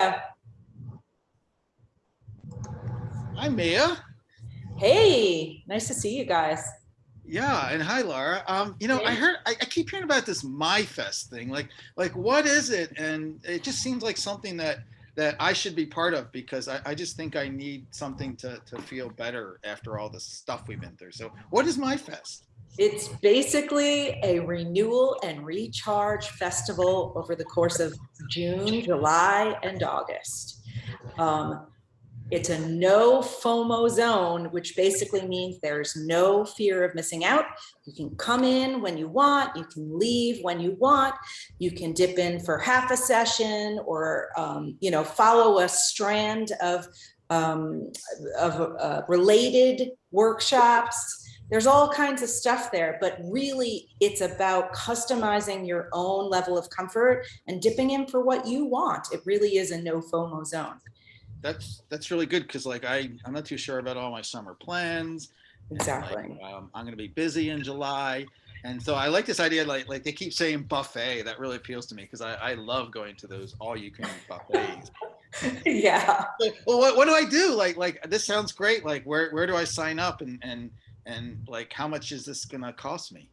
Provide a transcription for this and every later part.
Hi, Mia. Hey, nice to see you guys. Yeah, and hi, Laura. Um, you know, I heard, I, I keep hearing about this MyFest thing. Like, like, what is it? And it just seems like something that that I should be part of because I, I just think I need something to to feel better after all the stuff we've been through. So, what is MyFest? It's basically a renewal and recharge festival over the course of June, July, and August. Um, it's a no FOMO zone, which basically means there's no fear of missing out. You can come in when you want, you can leave when you want, you can dip in for half a session or, um, you know, follow a strand of, um, of uh, related workshops. There's all kinds of stuff there, but really it's about customizing your own level of comfort and dipping in for what you want. It really is a no FOMO zone. That's that's really good because like I I'm not too sure about all my summer plans. and, like, Exactly. um, I'm gonna be busy in July. And so I like this idea, like like they keep saying buffet. That really appeals to me because I, I love going to those all you can eat buffets. yeah. Well, well, what, what do I do? Like, like this sounds great. Like, where, where do I sign up and, and, and like, how much is this gonna cost me?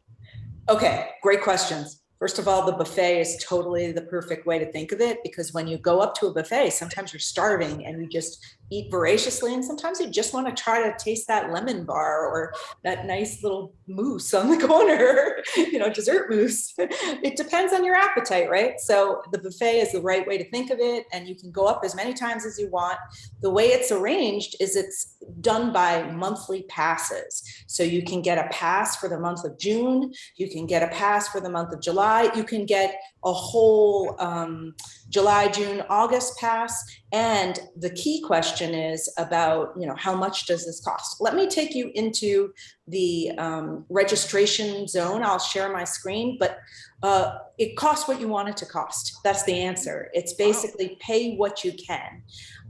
Okay, great questions. First of all, the buffet is totally the perfect way to think of it because when you go up to a buffet, sometimes you're starving and you just eat voraciously and sometimes you just want to try to taste that lemon bar or that nice little mousse on the corner, you know, dessert mousse. It depends on your appetite, right? So the buffet is the right way to think of it and you can go up as many times as you want. The way it's arranged is it's done by monthly passes. So you can get a pass for the month of June, you can get a pass for the month of July, you can get a whole um, July, June, August pass. And the key question is about, you know, how much does this cost? Let me take you into the um, registration zone. I'll share my screen, but uh, it costs what you want it to cost. That's the answer. It's basically pay what you can.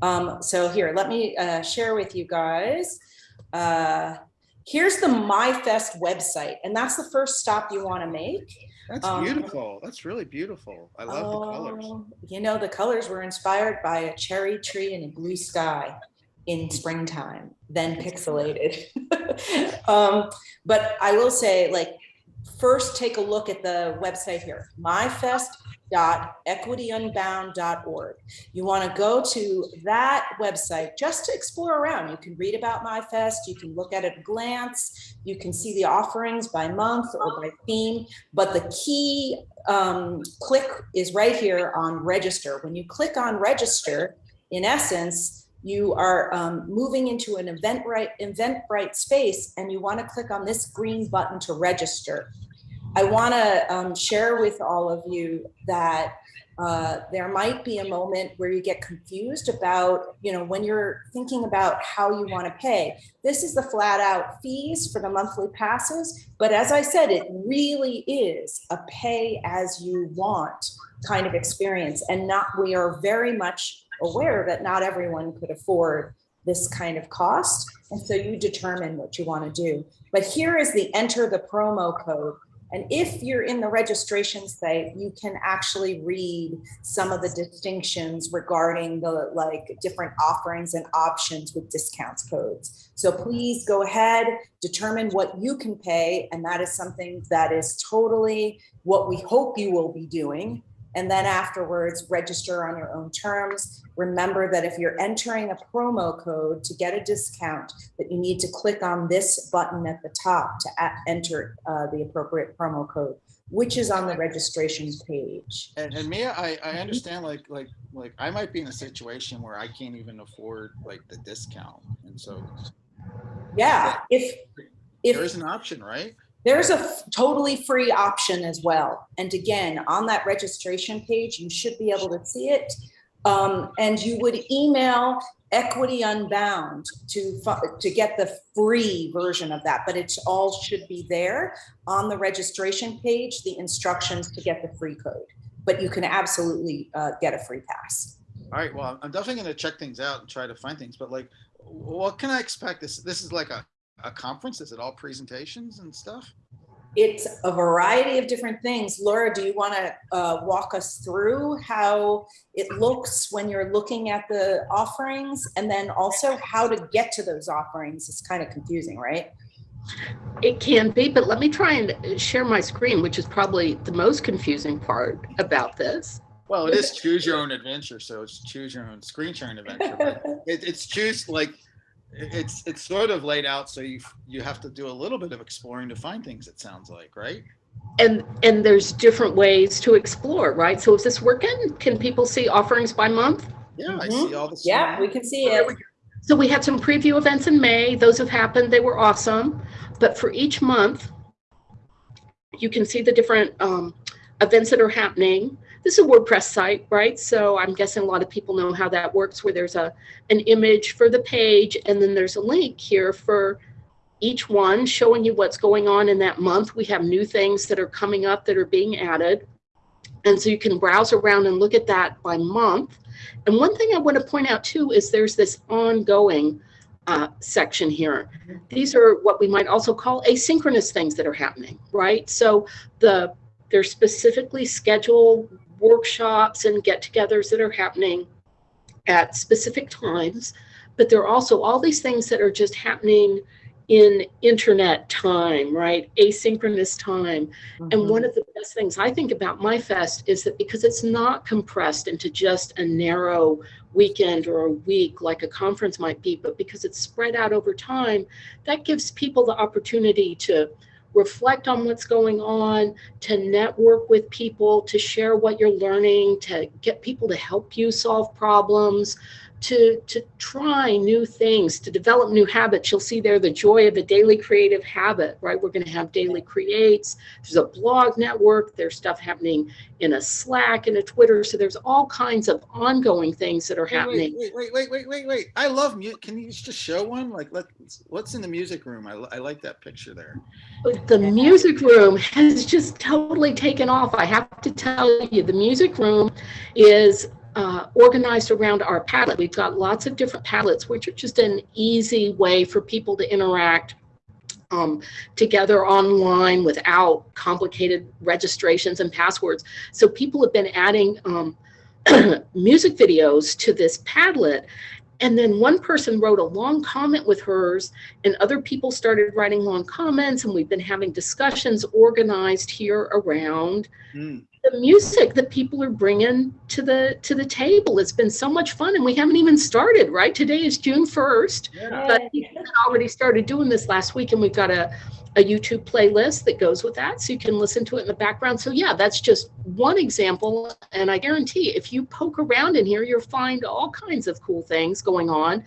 Um, so here, let me uh, share with you guys. Uh, here's the MyFest website, and that's the first stop you want to make. That's Um, beautiful. That's really beautiful. I love the colors. Oh, You know, the colors were inspired by a cherry tree and a blue sky in springtime, then pixelated. um, but I will say, like, first take a look at the website here, myfest.equityunbound.org. You want to go to that website just to explore around. You can read about MyFest, you can look at it at a glance, you can see the offerings by month or by theme, but the key um, click is right here on register. When you click on register, in essence, you are um, moving into an Eventbrite, Eventbrite space and you want to click on this green button to register. I want to um, share with all of you that uh, there might be a moment where you get confused about, you know, when you're thinking about how you want to pay. This is the flat out fees for the monthly passes. But as I said, it really is a pay as you want kind of experience. And not, we are very much aware that not everyone could afford this kind of cost. And so you determine what you want to do. But here is the enter the promo code. And if you're in the registration site, you can actually read some of the distinctions regarding the like different offerings and options with discounts codes. So please go ahead, determine what you can pay. And that is something that is totally what we hope you will be doing. And then afterwards, register on your own terms. Remember that if you're entering a promo code to get a discount, that you need to click on this button at the top to enter uh, the appropriate promo code, which is on the registration page. And, and Mia, I, I Mhm. understand like, like, like I might be in a situation where I can't even afford like the discount. And so Yeah, if, there if is an option, right? There's a totally free option as well. And again, on that registration page, you should be able to see it. Um, and you would email Equity Unbound to, to get the free version of that, but it's all should be there on the registration page, the instructions to get the free code. But you can absolutely uh, get a free pass. All right. Well, I'm definitely going to check things out and try to find things. But like, what can I expect? This this is like a, a conference. Is it all presentations and stuff? It's a variety of different things. Laura, do you want to uh, walk us through how it looks when you're looking at the offerings? And then also how to get to those offerings It's kind of confusing, right? It can be, but let me try and share my screen, which is probably the most confusing part about this. Well, it is choose your own adventure, so it's choose your own screen sharing adventure. but It, it's choose like, it- it's, it's sort of laid out, so you, you have to do a little bit of exploring to find things, it sounds like, right? And and there's different ways to explore, right? So is this working? Can people see offerings by month? Yeah, I Mhm. see all the. Yeah, we can see it. So we had some preview events in May. Those have happened. They were awesome. But for each month, you can see the different um, events that are happening. This is a WordPress site, right? So I'm guessing a lot of people know how that works, where there's a an image for the page, and then there's a link here for each one showing you what's going on in that month. We have new things that are coming up that are being added. And so you can browse around and look at that by month. And one thing I want to point out too is there's this ongoing uh, section here. These are what we might also call asynchronous things that are happening, right? So the they're specifically scheduled workshops and get-togethers that are happening at specific times, but there are also all these things that are just happening in internet time, right? Asynchronous time. And mm-hmm. one of the best things I think about MyFest is that because it's not compressed into just a narrow weekend or a week like a conference might be, but because it's spread out over time, that gives people the opportunity to reflect on what's going on, to network with people, to share what you're learning, to get people to help you solve problems, to, to try new things, to develop new habits. You'll see there the joy of a daily creative habit, right? We're going to have daily creates. There's a blog network. There's stuff happening in a Slack and a Twitter. So there's all kinds of ongoing things that are Wait, happening. Wait, wait, wait, wait, wait, wait. I love music. Can you just show one? Like, let's, what's in the music room? I, I like that picture there. The music room has just totally taken off. I have to tell you, the music room is uh, organized around our Padlet. We've got lots of different Padlets, which are just an easy way for people to interact um, together online without complicated registrations and passwords. So people have been adding um, music videos to this Padlet. And then one person wrote a long comment with hers and other people started writing long comments and we've been having discussions organized here around Hmm. The music that people are bringing to the to the table. It's been so much fun and we haven't even started right? Today is june 1st Yeah. but people already started doing this last week and we've got a, a youtube playlist that goes with that so you can listen to it in the background. So yeah that's just one example and i guarantee if you poke around in here you'll find all kinds of cool things going on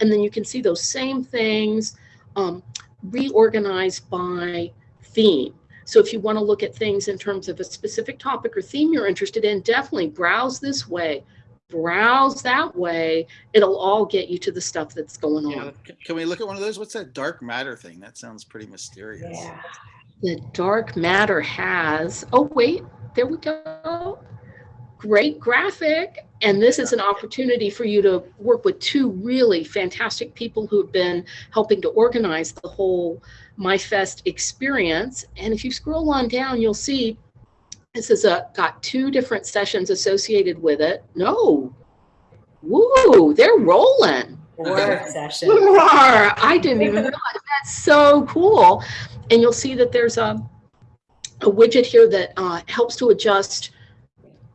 and then you can see those same things um, reorganized by theme so if you want to look at things in terms of a specific topic or theme you're interested in, definitely browse this way, browse that way. It'll all get you to the stuff that's going Yeah. on. Can- we look at one of those? What's that dark matter thing? That sounds pretty mysterious. Yeah. The dark matter has, oh, wait, there we go. Great graphic. And this is an opportunity for you to work with two really fantastic people who've been helping to organize the whole MyFest experience. And if you scroll on down, you'll see this has got two different sessions associated with it. No. Woo, they're rolling. Four session. Roar! I didn't even realize that's so cool. And you'll see that there's a, a widget here that uh, helps to adjust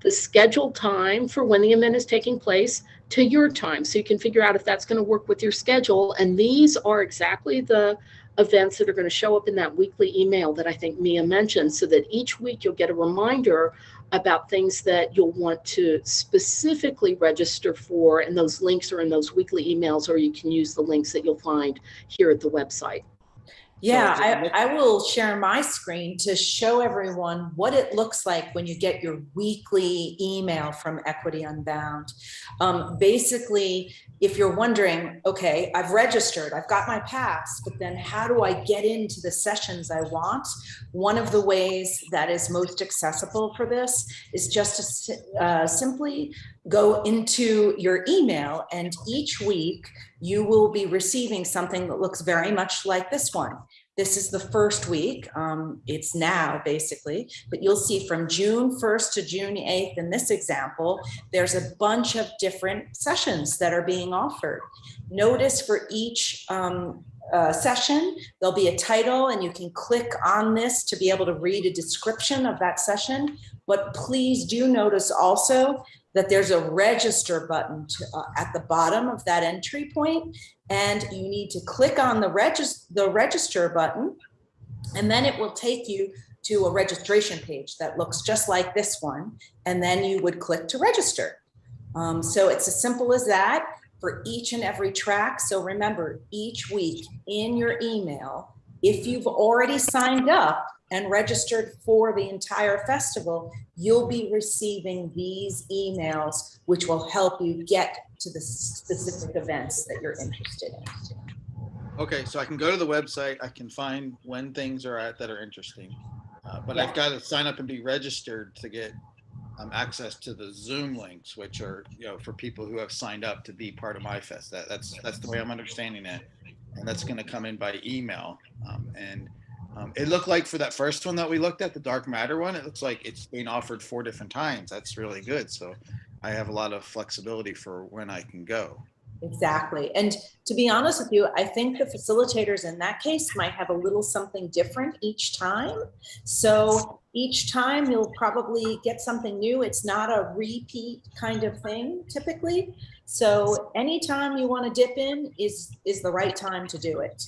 the scheduled time for when the event is taking place to your time. So you can figure out if that's going to work with your schedule. And these are exactly the events that are going to show up in that weekly email that I think Mia mentioned so that each week you'll get a reminder about things that you'll want to specifically register for. And those links are in those weekly emails, or you can use the links that you'll find here at the website. Yeah, So is it look- I, I will share my screen to show everyone what it looks like when you get your weekly email from Equity Unbound. Um, basically, if you're wondering, okay, I've registered, I've got my pass, but then how do I get into the sessions I want? One of the ways that is most accessible for this is just to uh, simply go into your email and each week you will be receiving something that looks very much like this one. This is the first week. Um, it's now basically, but you'll see from June 1st to June 8th in this example, there's a bunch of different sessions that are being offered. Notice for each um, uh, session, there'll be a title and you can click on this to be able to read a description of that session. But please do notice also that there's a register button to, uh, at the bottom of that entry point, and you need to click on the register the register button, and then it will take you to a registration page that looks just like this one, and then you would click to register. Um, so it's as simple as that for each and every track. So remember, each week in your email, if you've already signed up and registered for the entire festival, you'll be receiving these emails, which will help you get to the specific events that you're interested in. Okay, so I can go to the website, I can find when things are at that are interesting. Uh, But I've got to sign up and be registered to get um, access to the Zoom links, which are, you know, for people who have signed up to be part of MyFest. That, that's, that's the way I'm understanding it. And that's going to come in by email. Um, And um, it looked like for that first one that we looked at, the Dark Matter one, it looks like it's being offered four different times. That's really good. So I have a lot of flexibility for when I can go. Exactly. And to be honest with you, I think the facilitators in that case might have a little something different each time. So each time you'll probably get something new. It's not a repeat kind of thing typically. So anytime you want to dip in is, is the right time to do it.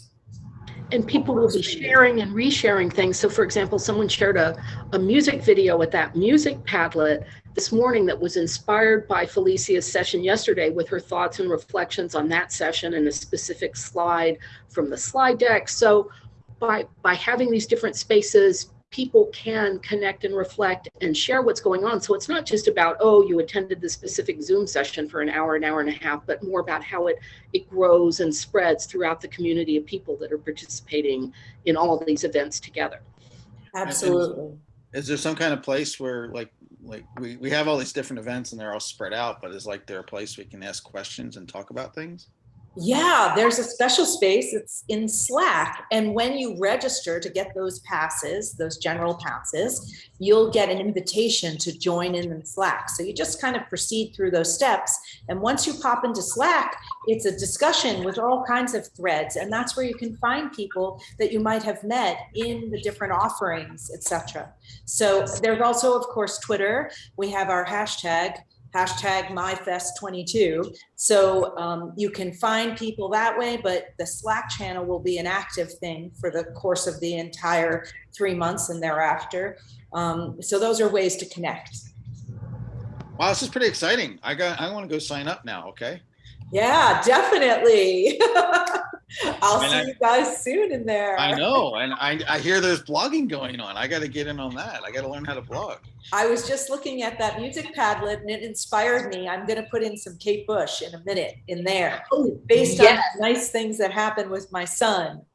And people will be sharing and resharing things. So for example, someone shared a, a music video with that music Padlet this morning that was inspired by Felicia's session yesterday with her thoughts and reflections on that session and a specific slide from the slide deck. So by, by having these different spaces, people can connect and reflect and share what's going on. So it's not just about, oh, you attended the specific Zoom session for an hour, an hour and a half, but more about how it, it grows and spreads throughout the community of people that are participating in all of these events together. Absolutely. Is there some kind of place where like, like we, we have all these different events and they're all spread out, but is like there a place we can ask questions and talk about things? Yeah, there's a special space. It's in Slack. And when you register to get those passes, those general passes, you'll get an invitation to join in in Slack. So you just kind of proceed through those steps. And once you pop into Slack, it's a discussion with all kinds of threads. And that's where you can find people that you might have met in the different offerings, etc. So there's also, of course, Twitter. We have our hashtag hashtag myfest22 so um, you can find people that way but the slack channel will be an active thing for the course of the entire three months and thereafter um, so those are ways to connect Wow, this is pretty exciting. I got, I want to go sign up now. Okay. yeah definitely i'll And see I- you guys soon in there I know. And I, I hear there's blogging going on. I got to get in on that. I got to learn how to blog. I was just looking at that music padlet and it inspired me. I'm going to put in some Kate Bush in a minute in there Oh, based yes. on nice things that happened with my son.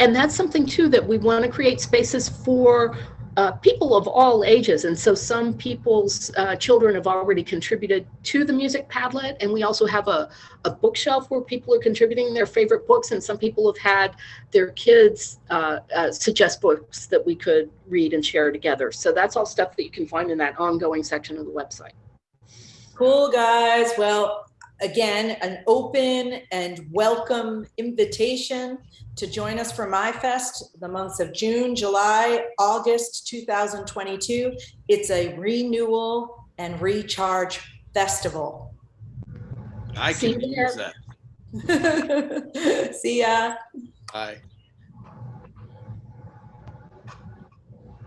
And that's something too that we want to create spaces for uh, people of all ages. And so some people's uh, children have already contributed to the Music Padlet. And we also have a, a bookshelf where people are contributing their favorite books. And some people have had their kids uh, uh, suggest books that we could read and share together. So that's all stuff that you can find in that ongoing section of the website. Cool, guys. Well, again, an open and welcome invitation to join us for MyFest, the months of June, July, August 2022. It's a renewal and recharge festival. I See can you use there. that. See ya. Bye.